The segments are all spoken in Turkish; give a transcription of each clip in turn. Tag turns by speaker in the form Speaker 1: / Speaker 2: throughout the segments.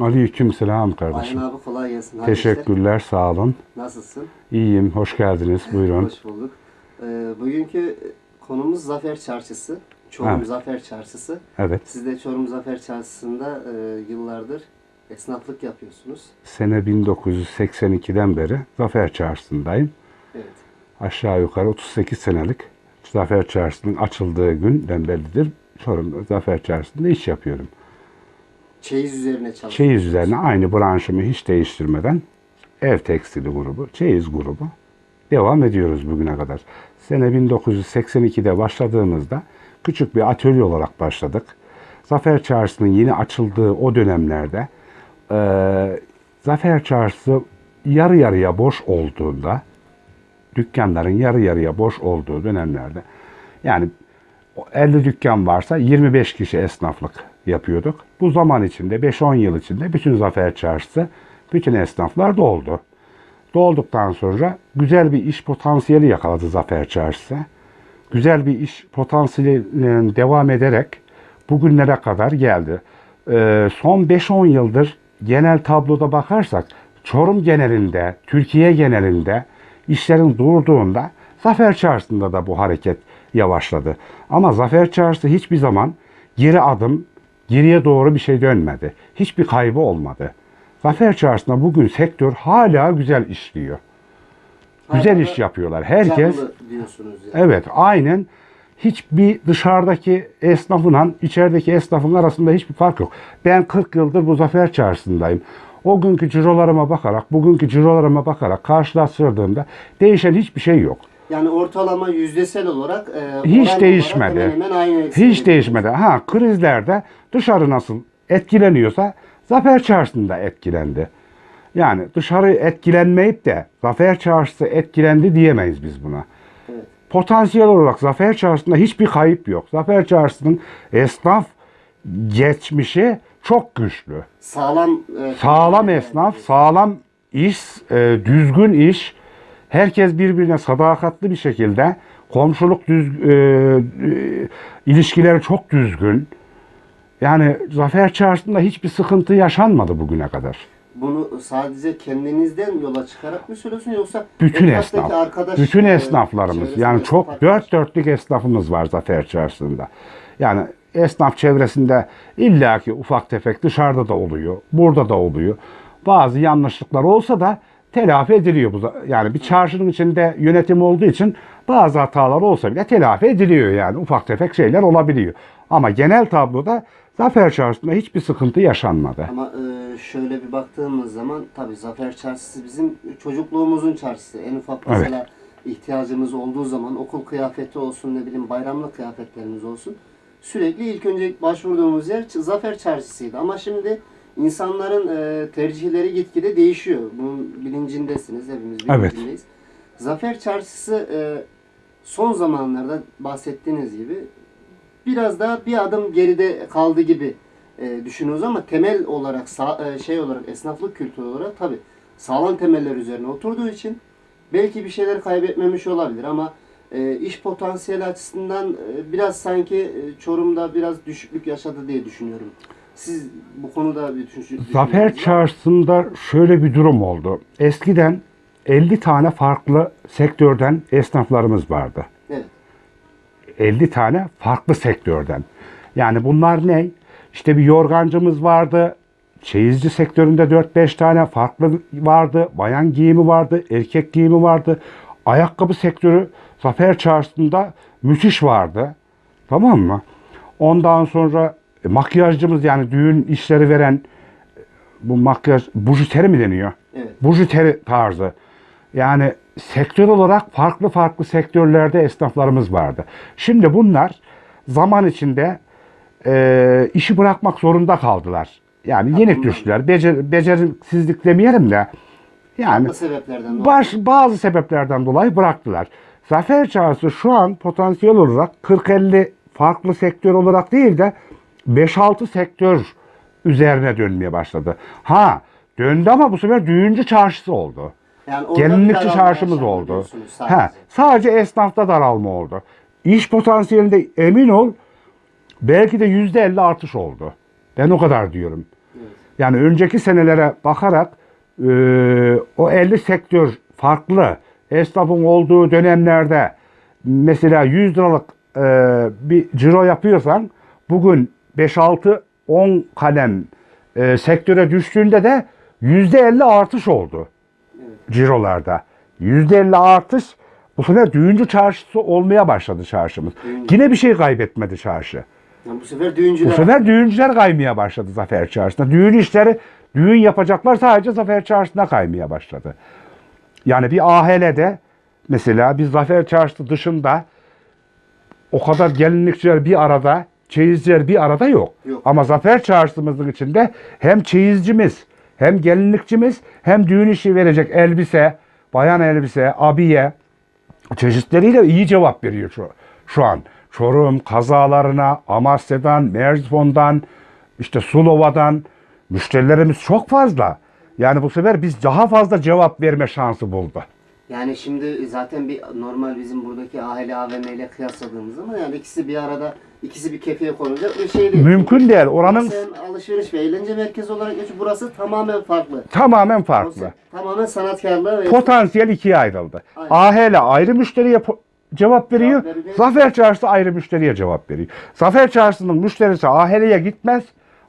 Speaker 1: Aleyküm selam
Speaker 2: Ayhan
Speaker 1: kardeşim.
Speaker 2: abi kolay gelsin. Hayırlı işler.
Speaker 1: Teşekkürler, sağ olun.
Speaker 2: Nasılsın?
Speaker 1: İyiyim, hoş geldiniz. Buyurun.
Speaker 2: Hoş bulduk. Ee, bugünkü konumuz Zafer Çarşısı. Çorum
Speaker 1: Evet.
Speaker 2: Zafer Çarşısı.
Speaker 1: Evet,
Speaker 2: Siz de Çorum Zafer Çarşısı'nda e, yıllardır esnaflık yapıyorsunuz.
Speaker 1: sene 1982'den beri Zafer Çarşısı'ndayım.
Speaker 2: Evet.
Speaker 1: Aşağı yukarı 38 senelik Zafer Çarşısı'nın açıldığı günden beridir Çorum Zafer Çarşısı'nda iş yapıyorum.
Speaker 2: Çeyiz üzerine çalışıyorsunuz.
Speaker 1: Çeyiz üzerine aynı branşımı hiç değiştirmeden ev tekstili grubu, çeyiz grubu devam ediyoruz bugüne kadar. Sene 1982'de başladığımızda küçük bir atölye olarak başladık. Zafer Çarşısı'nın yeni açıldığı o dönemlerde eee, Zafer Çarşısı yarı yarıya boş olduğunda dükkanların yarı yarıya boş olduğu dönemlerde yani o 50 dükkan varsa 25 kişi esnaflık yapıyorduk. Bu zaman içinde 5-10 yıl içinde bütün Zafer Çarşısı bütün esnaflar doldu. Dolduktan sonra güzel bir iş potansiyeli yakaladı Zafer Çarşısı. Güzel bir iş potansiyeli devam ederek bugünlere kadar geldi. Ee, son 5-10 yıldır genel tabloda bakarsak Çorum genelinde, Türkiye genelinde işlerin durduğunda Zafer Çarşısı'nda da bu hareket yavaşladı. Ama Zafer Çarşısı hiçbir zaman geri adım, geriye doğru bir şey dönmedi. Hiçbir kaybı olmadı. Zafer Çarşısı'nda bugün sektör hala güzel işliyor. Güzel
Speaker 2: Hala
Speaker 1: iş yapıyorlar. Herkes
Speaker 2: diyorsunuz yani.
Speaker 1: Evet, aynen. Hiçbir dışarıdaki esnafınla içerideki esnafın arasında hiçbir fark yok. Ben 40 yıldır bu Zafer Çarşısı'ndayım. O günkü cirolarıma bakarak, bugünkü cirolarıma bakarak karşılaştırdığımda değişen hiçbir şey yok.
Speaker 2: Yani ortalama yüzdesel olarak e,
Speaker 1: Hiç değişmedi.
Speaker 2: olarak hemen hemen aynı
Speaker 1: Hiç değişmedi. Ha krizlerde dışarı nasıl etkileniyorsa Zafer Çarşısı'nda etkilendi. Yani dışarı etkilenmeyip de Zafer Çarşısı etkilendi diyemeyiz biz buna.
Speaker 2: Evet.
Speaker 1: Potansiyel olarak Zafer Çarşısı'nda hiçbir kayıp yok. Zafer Çarşısı'nın esnaf geçmişi çok güçlü.
Speaker 2: Sağlam e,
Speaker 1: Sağlam esnaf, sağlam iş, e, düzgün iş. Herkes birbirine sadakatli bir şekilde komşuluk düz, e, e, ilişkileri çok düzgün. Yani Zafer Çarşısı'nda hiçbir sıkıntı yaşanmadı bugüne kadar.
Speaker 2: Bunu sadece kendinizden yola çıkarak mı söylüyorsun yoksa
Speaker 1: Bütün esnaf,
Speaker 2: arkadaş,
Speaker 1: bütün
Speaker 2: e,
Speaker 1: esnaflarımız yani çok
Speaker 2: arkadaş-
Speaker 1: dört dörtlük esnafımız var Zafer Çarşısı'nda. Yani esnaf çevresinde illaki ufak tefek dışarıda da oluyor, burada da oluyor. Bazı yanlışlıklar olsa da telafi ediliyor. bu Yani bir çarşının içinde yönetim olduğu için bazı hatalar olsa bile telafi ediliyor yani. Ufak tefek şeyler olabiliyor. Ama genel tabloda Zafer Çarşısı'nda hiçbir sıkıntı yaşanmadı.
Speaker 2: Ama e, şöyle bir baktığımız zaman tabii Zafer Çarşısı bizim çocukluğumuzun çarşısı. En ufak
Speaker 1: Evet.
Speaker 2: mesela ihtiyacımız olduğu zaman okul kıyafeti olsun ne bileyim bayramlık kıyafetlerimiz olsun. Sürekli ilk önce başvurduğumuz yer Zafer Çarşısı'ydı. Ama şimdi insanların e, tercihleri gitgide değişiyor. Bunun bilincindesiniz. Hepimiz
Speaker 1: Evet.
Speaker 2: bilincindeyiz. Zafer Çarşısı e, son zamanlarda bahsettiğiniz gibi biraz daha bir adım geride kaldı gibi e, düşünüyoruz ama temel olarak sa- e, şey olarak esnaflık kültürü olarak tabi sağlam temeller üzerine oturduğu için belki bir şeyler kaybetmemiş olabilir ama e, iş potansiyeli açısından e, biraz sanki e, Çorum'da biraz düşüklük yaşadı diye düşünüyorum. Siz bu konuda bir düşün,
Speaker 1: Zafer? Çarşısı'nda şöyle bir durum oldu. Eskiden 50 tane farklı sektörden esnaflarımız vardı.
Speaker 2: Evet.
Speaker 1: 50 tane farklı sektörden. Yani bunlar ne? İşte bir yorgancımız vardı. Çeyizci sektöründe 4-5 tane farklı vardı. Bayan giyimi vardı, erkek giyimi vardı. Ayakkabı sektörü Zafer Çarşısı'nda müthiş vardı. Tamam mı? Ondan sonra e, makyajcımız yani düğün işleri veren e, bu makyaj bujiteri mi deniyor?
Speaker 2: Evet.
Speaker 1: Bujiteri tarzı. Yani sektör olarak farklı farklı sektörlerde esnaflarımız vardı. Şimdi bunlar zaman içinde e, işi bırakmak zorunda kaldılar. Yani yenik düştüler. Becer, beceriksizlik demeyelim de yani
Speaker 2: sebeplerden dolayı.
Speaker 1: baş, bazı sebeplerden dolayı bıraktılar. Zafer Çarşısı şu an potansiyel olarak 40-50 farklı sektör olarak değil de 5-6 sektör üzerine dönmeye başladı. Ha döndü ama bu sefer düğüncü çarşısı oldu.
Speaker 2: Yani
Speaker 1: Gelinlikçi çarşımız oldu.
Speaker 2: sadece.
Speaker 1: Ha, sadece esnafta daralma oldu. İş potansiyelinde emin ol belki de yüzde elli artış oldu. Ben o kadar diyorum.
Speaker 2: Evet.
Speaker 1: Yani önceki senelere bakarak e, o 50 sektör farklı. Esnafın olduğu dönemlerde mesela 100 liralık e, bir ciro yapıyorsan bugün 5-6-10 kalem e, sektöre düştüğünde de %50 artış oldu cirolarda. %50 artış bu sefer düğüncü çarşısı olmaya başladı çarşımız.
Speaker 2: Düğüncü.
Speaker 1: Yine bir şey kaybetmedi çarşı.
Speaker 2: Yani bu sefer düğüncüler
Speaker 1: Bu sefer düğüncüler kaymaya başladı Zafer Çarşı'na. Düğün işleri, düğün yapacaklar sadece Zafer Çarşı'na kaymaya başladı. Yani bir AHL'de mesela bir Zafer Çarşısı dışında o kadar gelinlikçiler bir arada, çeyizciler bir arada yok.
Speaker 2: Yok.
Speaker 1: Ama Zafer Çarşımızın içinde hem çeyizcimiz, hem gelinlikçimiz, hem düğün işi verecek elbise, bayan elbise, abiye, çeşitleriyle iyi cevap veriyor şu, şu an. Çorum kazalarına, Amasya'dan, Merzifon'dan, işte Sulova'dan müşterilerimiz çok fazla. Yani bu sefer biz daha fazla cevap verme şansı buldu.
Speaker 2: Yani şimdi zaten bir normal bizim buradaki aile AVM ile kıyasladığımız zaman yani ikisi bir arada ikisi bir kefeye konulacak bir şey değil.
Speaker 1: Mümkün değil. Oranın
Speaker 2: alışveriş ve eğlence merkezi olarak geçiyor. Burası tamamen farklı.
Speaker 1: tamamen farklı.
Speaker 2: Burası tamamen sanatkarlığa ve
Speaker 1: Potansiyel ikiye ayrıldı.
Speaker 2: Aynen.
Speaker 1: AHL ayrı müşteriye cevap veriyor.
Speaker 2: Cevap veriyor.
Speaker 1: Zafer Çarşısı ayrı müşteriye cevap veriyor. Zafer Çarşısı'nın müşterisi AHL'ye gitmez.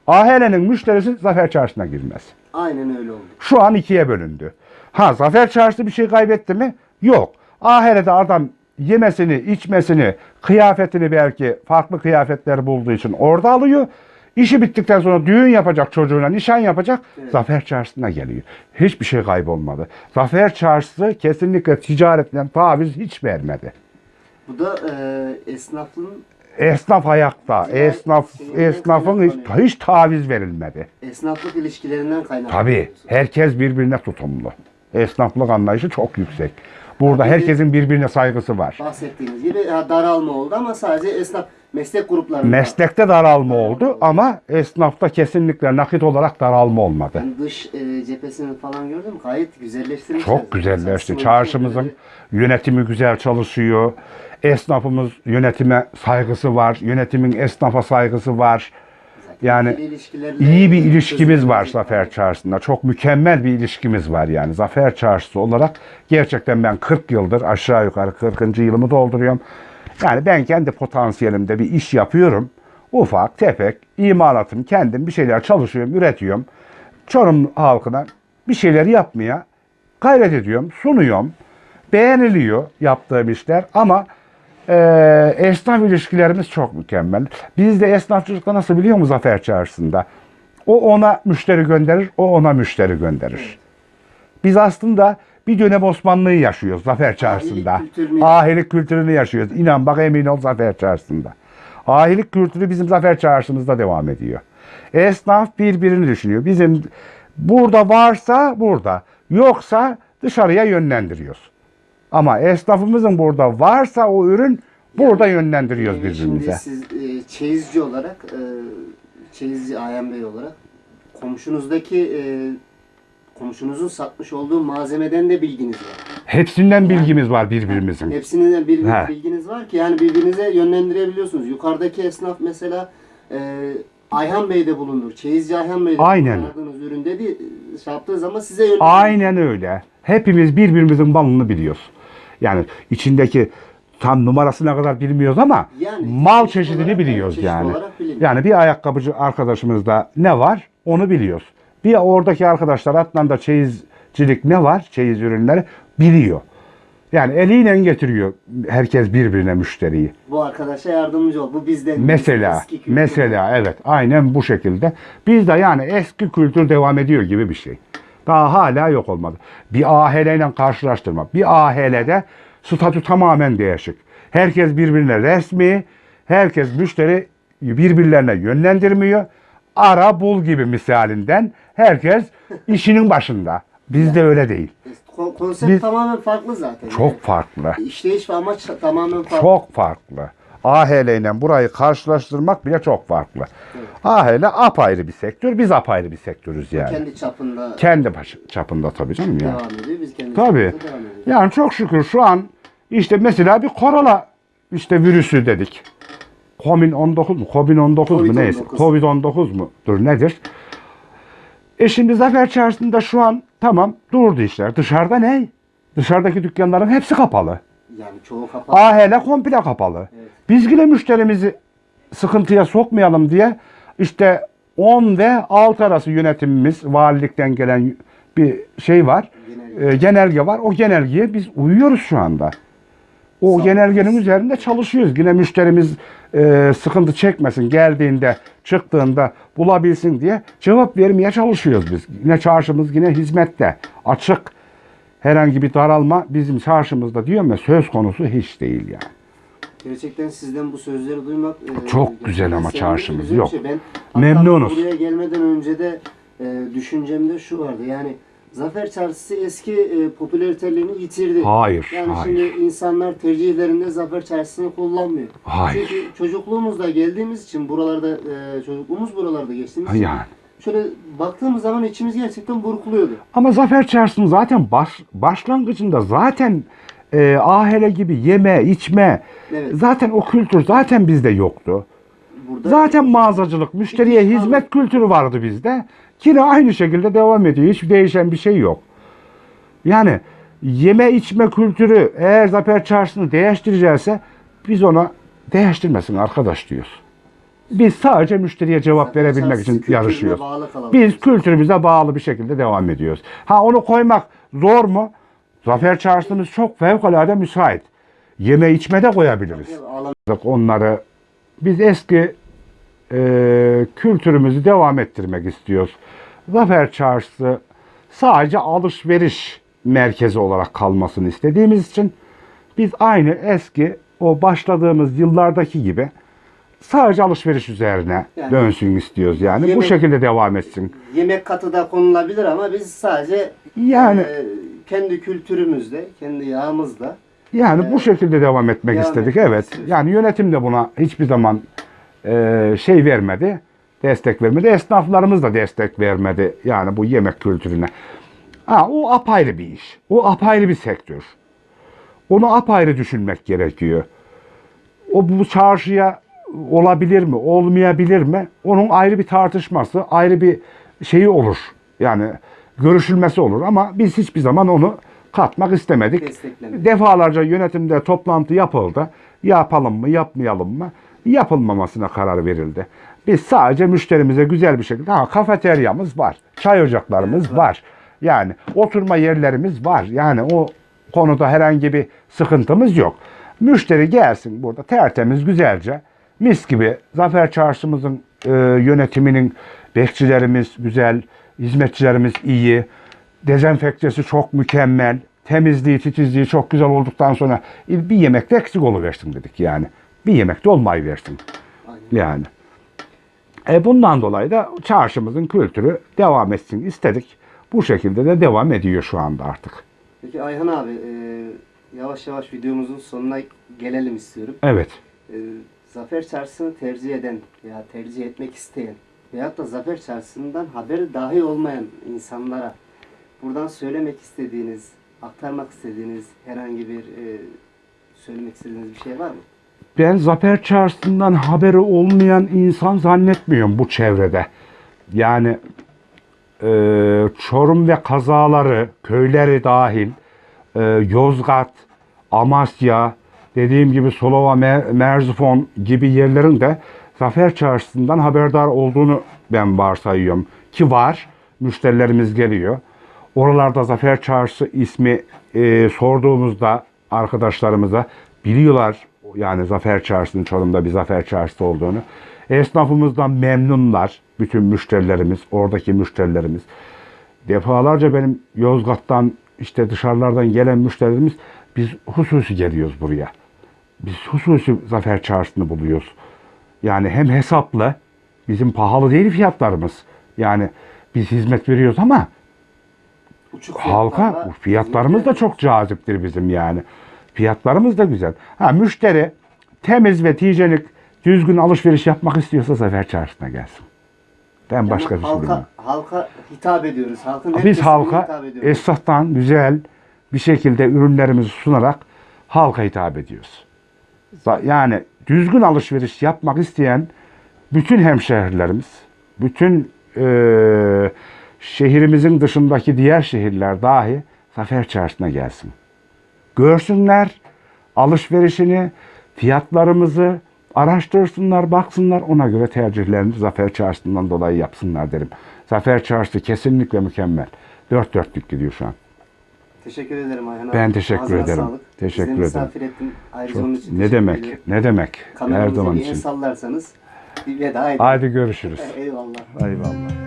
Speaker 1: AHL'nin müşterisi Zafer Çarşısı'na girmez.
Speaker 2: aynen öyle oldu.
Speaker 1: Şu an ikiye bölündü. Ha Zafer Çarşısı bir şey kaybetti mi? Yok. Ahirete adam yemesini, içmesini, kıyafetini belki farklı kıyafetler bulduğu için orada alıyor. İşi bittikten sonra düğün yapacak çocuğuna, nişan yapacak. Zafer Çarşısı'na geliyor. Hiçbir şey kaybolmadı. Zafer Çarşısı kesinlikle ticaretten taviz hiç vermedi.
Speaker 2: Bu da e, esnafın
Speaker 1: Esnaf ayakta,
Speaker 2: Ticaret
Speaker 1: esnaf esnafın hiç, hiç taviz verilmedi.
Speaker 2: esnaflık ilişkilerinden kaynaklı.
Speaker 1: Tabii. Herkes birbirine tutumlu. Esnaflık anlayışı çok yüksek. Burada herkesin birbirine saygısı var.
Speaker 2: Bahsettiğiniz gibi daralma oldu ama sadece esnaf meslek gruplarında.
Speaker 1: Meslekte daralma oldu ama esnafta kesinlikle nakit olarak daralma olmadı.
Speaker 2: Ben dış e, cephesini falan gördüm. Gayet güzelleştirmişler.
Speaker 1: Çok güzelleşti. Çarşımızın yönetimi güzel çalışıyor. Esnafımız yönetime saygısı var. Yönetimin esnafa saygısı var. Yani iyi bir ilişkimiz var. Zafer Çarşısı'nda. Çok mükemmel bir ilişkimiz var yani. Zafer Çarşısı olarak gerçekten ben 40 yıldır aşağı yukarı 40. yılımı dolduruyorum. Yani ben kendi potansiyelimde bir iş yapıyorum. Ufak, tefek, imalatım, kendim bir şeyler çalışıyorum, üretiyorum. Çorum halkına bir şeyler yapmaya gayret ediyorum, sunuyorum. Beğeniliyor yaptığım işler ama e, esnaf ilişkilerimiz çok mükemmel. Biz de esnafçılıkta nasıl biliyor musun Zafer Çarşısı'nda? O ona müşteri gönderir, o ona müşteri gönderir. Biz aslında bir dönem Osmanlı'yı yaşıyoruz Zafer Çarşısı'nda.
Speaker 2: kültürünü-
Speaker 1: Ahilik kültürünü yaşıyoruz. İnan bak emin ol Zafer Çarşısı'nda. Ahilik kültürü bizim Zafer Çarşımızda devam ediyor. Esnaf birbirini düşünüyor. Bizim burada varsa burada, yoksa dışarıya yönlendiriyoruz. Ama esnafımızın burada varsa o ürün burada yönlendiriyoruz
Speaker 2: Yani
Speaker 1: birbirimize.
Speaker 2: Şimdi siz e, çeyizci olarak, e, çeyizci Ayhan Bey olarak komşunuzdaki e, komşunuzun satmış olduğu malzemeden de bilginiz var.
Speaker 1: Hepsinden bilgimiz var birbirimizin.
Speaker 2: Hepsinin bir
Speaker 1: He.
Speaker 2: bilginiz var ki yani birbirinize yönlendirebiliyorsunuz. Yukarıdaki esnaf mesela e, Ayhan Bey'de bulunur. Çeyizci Ayhan Bey'de
Speaker 1: Aynen.
Speaker 2: aradığınız ürün dedi şey yaptığı zaman size yönlendirir.
Speaker 1: Aynen öyle. Hepimiz birbirimizin malını biliyoruz. Yani içindeki tam numarasına kadar bilmiyoruz ama
Speaker 2: Yani
Speaker 1: mal çeşidini biliyoruz
Speaker 2: çeşit
Speaker 1: yani. Yani bir ayakkabıcı arkadaşımızda ne var onu biliyoruz. Bir oradaki arkadaşlar Adnan'da çeyizcilik ne var? Çeyiz ürünleri biliyor. Yani eliyle getiriyor herkes birbirine müşteriyi.
Speaker 2: Bu arkadaşa yardımcı ol. Bu bizden.
Speaker 1: Mesela,
Speaker 2: eski kültür.
Speaker 1: mesela evet aynen bu şekilde. Bizde yani eski kültür devam ediyor gibi bir şey. Daha hala yok olmadı. Bir AHL ile karşılaştırma. Bir AHL'de statü tamamen değişik. Herkes birbirine resmi, herkes müşteri birbirlerine yönlendirmiyor. Ara bul gibi misalinden herkes işinin başında. Bizde öyle değil.
Speaker 2: Ko- Konsept
Speaker 1: Biz-
Speaker 2: tamamen farklı zaten.
Speaker 1: Çok farklı.
Speaker 2: İşleyiş ve amaç tamamen farklı.
Speaker 1: Çok farklı. AHL ile burayı karşılaştırmak bile çok farklı. AHL apayrı bir sektör, biz apayrı bir sektörüz yani.
Speaker 2: Kendi çapında
Speaker 1: Kendi çapında tabii canım ya.
Speaker 2: devam ediyor. Biz kendi
Speaker 1: Tabii.
Speaker 2: devam.
Speaker 1: Yani çok şükür şu an işte mesela bir korona işte virüsü dedik. Covid-19 mu? Covid-19 mu neyse.
Speaker 2: Covid-19.
Speaker 1: Covid-19 mudur nedir? E şimdi Zafer Çarşısı'nda şu an tamam durdu işler. Dışarıda ne? Dışarıdaki dükkanların hepsi kapalı.
Speaker 2: Yani çoğu kapalı.
Speaker 1: Ahele komple kapalı.
Speaker 2: Evet.
Speaker 1: Biz yine müşterimizi sıkıntıya sokmayalım diye işte 10 ve 6 arası yönetimimiz valilikten gelen bir şey var.
Speaker 2: Genelge.
Speaker 1: e, genelge var. O genelgeye biz uyuyoruz şu anda. O
Speaker 2: Sağ
Speaker 1: genelgenin
Speaker 2: olun.
Speaker 1: üzerinde çalışıyoruz. Yine müşterimiz e, sıkıntı çekmesin. Geldiğinde, çıktığında bulabilsin diye cevap vermeye çalışıyoruz biz. Yine çarşımız yine hizmette. Açık. Herhangi bir daralma bizim çarşımızda diyorum ya söz konusu hiç değil yani.
Speaker 2: Gerçekten sizden bu sözleri duymak e,
Speaker 1: Çok güzel ama çarşımız,
Speaker 2: güzel bir
Speaker 1: yok.
Speaker 2: Şey. Ben
Speaker 1: Memnunuz.
Speaker 2: Buraya gelmeden önce de e, düşüncemde şu vardı. Yani Zafer Çarşısı eski e, popülaritelerini yitirdi.
Speaker 1: Hayır,
Speaker 2: Yani
Speaker 1: hayır.
Speaker 2: şimdi insanlar tercihlerinde Zafer Çarşısı'nı kullanmıyor.
Speaker 1: Hayır.
Speaker 2: Çünkü çocukluğumuzda geldiğimiz için buralarda e, çocukluğumuz buralarda geçtiğimiz için
Speaker 1: Yani.
Speaker 2: Şöyle baktığımız zaman içimiz gerçekten burkuluyordu.
Speaker 1: Ama Zafer Çarşısı'nın zaten baş, başlangıcında zaten e, ahele gibi yeme, içme,
Speaker 2: Evet.
Speaker 1: zaten o kültür zaten bizde yoktu.
Speaker 2: Burada
Speaker 1: Zaten mağazacılık, müşteriye hizmet kültürü vardı bizde. Yine aynı şekilde devam ediyor. Hiç değişen bir şey yok. Yani yeme içme kültürü eğer Zafer Çarşısı'nı değiştirecekse biz ona değiştirmesin arkadaş diyoruz. Biz sadece müşteriye cevap
Speaker 2: Zafer
Speaker 1: verebilmek için yarışıyoruz. Biz kültürümüze bağlı bir şekilde devam ediyoruz. Ha onu koymak zor mu? Zafer Çarşısımız çok fevkalade müsait. Yeme içme de koyabiliriz onları biz eski e, kültürümüzü devam ettirmek istiyoruz. Zafer Çarşısı sadece alışveriş merkezi olarak kalmasını istediğimiz için biz aynı eski o başladığımız yıllardaki gibi sadece alışveriş üzerine
Speaker 2: Yani-
Speaker 1: dönsün istiyoruz yani. Bu
Speaker 2: Yemek-
Speaker 1: şekilde devam etsin.
Speaker 2: Yemek katı da konulabilir ama biz sadece
Speaker 1: Yani-
Speaker 2: e, kendi kültürümüzle, kendi yağımızla
Speaker 1: Yani bu
Speaker 2: Ee,
Speaker 1: şekilde devam etmek
Speaker 2: devam
Speaker 1: istedik.
Speaker 2: etmek
Speaker 1: Evet.
Speaker 2: istiyoruz.
Speaker 1: Yani yönetim de buna hiçbir zaman e, şey vermedi. Destek vermedi. Esnaflarımız da destek vermedi. Yani bu yemek kültürüne. Ha, o apayrı bir iş. O apayrı bir sektör. Onu apayrı düşünmek gerekiyor. O bu çarşıya olabilir mi, olmayabilir mi? Onun ayrı bir tartışması, ayrı bir şeyi olur. Yani görüşülmesi olur ama biz hiçbir zaman onu katmak istemedik. Defalarca yönetimde toplantı yapıldı. Yapalım mı, yapmayalım mı? Yapılmamasına karar verildi. Biz sadece müşterimize güzel bir şekilde, ha kafeteryamız var, çay ocaklarımız
Speaker 2: Evet,
Speaker 1: var.
Speaker 2: var.
Speaker 1: Yani oturma yerlerimiz var. Yani o konuda herhangi bir sıkıntımız yok. Müşteri gelsin burada tertemiz güzelce mis gibi Zafer Çarşımızın e, yönetiminin bekçilerimiz güzel, hizmetçilerimiz iyi, dezenfektesi çok mükemmel, temizliği, titizliği çok güzel olduktan sonra bir yemekte eksik oluversin dedik yani. Bir yemekte olmayı versin. Yani. E bundan dolayı da çarşımızın kültürü devam etsin istedik. Bu şekilde de devam ediyor şu anda artık.
Speaker 2: Peki Ayhan abi e, yavaş yavaş videomuzun sonuna gelelim istiyorum.
Speaker 1: Evet.
Speaker 2: E, Zafer Çarşısı'nı tercih eden veya tercih etmek isteyen veyahut da Zafer Çarşısı'ndan haberi dahi olmayan insanlara buradan söylemek istediğiniz, aktarmak istediğiniz herhangi bir e, söylemek istediğiniz bir şey var mı?
Speaker 1: Ben Zafer Çarşısı'ndan haberi olmayan insan zannetmiyorum bu çevrede. Yani e, Çorum ve kazaları, köyleri dahil, e, Yozgat, Amasya, dediğim gibi Solova, Mer- Merzifon gibi yerlerin de Zafer Çarşısı'ndan haberdar olduğunu ben varsayıyorum. Ki var, müşterilerimiz geliyor. Oralarda Zafer Çarşısı ismi e, sorduğumuzda arkadaşlarımıza biliyorlar yani Zafer Çarşısı'nın Çorum'da bir Zafer Çarşısı olduğunu. Esnafımızdan memnunlar bütün müşterilerimiz, oradaki müşterilerimiz. Defalarca benim Yozgat'tan işte dışarılardan gelen müşterilerimiz biz hususi geliyoruz buraya. Biz hususi Zafer Çarşısı'nı buluyoruz. Yani hem hesaplı, bizim pahalı değil fiyatlarımız. Yani biz hizmet veriyoruz ama
Speaker 2: Uçuk
Speaker 1: halka fiyatlarımız da çok caziptir bizim yani. Fiyatlarımız da güzel. Ha müşteri temiz ve hijyenik düzgün alışveriş yapmak istiyorsa Zafer Çarşısı'na gelsin. Ben
Speaker 2: Yani
Speaker 1: başka bir şey
Speaker 2: halka, halka hitap ediyoruz. Halkın
Speaker 1: Biz halka esnaftan güzel bir şekilde ürünlerimizi sunarak halka hitap ediyoruz. Yani düzgün alışveriş yapmak isteyen bütün hemşehrilerimiz, bütün eee, şehrimizin dışındaki diğer şehirler dahi Zafer Çarşı'na gelsin. Görsünler alışverişini, fiyatlarımızı araştırsınlar, baksınlar. Ona göre tercihlerini Zafer Çarşı'ndan dolayı yapsınlar derim. Zafer Çarşısı kesinlikle mükemmel. Dört dörtlük gidiyor şu an.
Speaker 2: Teşekkür ederim Ayhan abi.
Speaker 1: Ben teşekkür
Speaker 2: Ağzına
Speaker 1: ederim.
Speaker 2: Sağlık.
Speaker 1: Teşekkür
Speaker 2: Bizi
Speaker 1: ederim.
Speaker 2: misafir ettin. Ayrıca
Speaker 1: Çok-
Speaker 2: onun için
Speaker 1: ne demek?
Speaker 2: ediyorum.
Speaker 1: Ne demek? Her zaman için.
Speaker 2: sallarsanız bir veda edin.
Speaker 1: Haydi görüşürüz.
Speaker 2: Eyvallah.
Speaker 1: Eyvallah.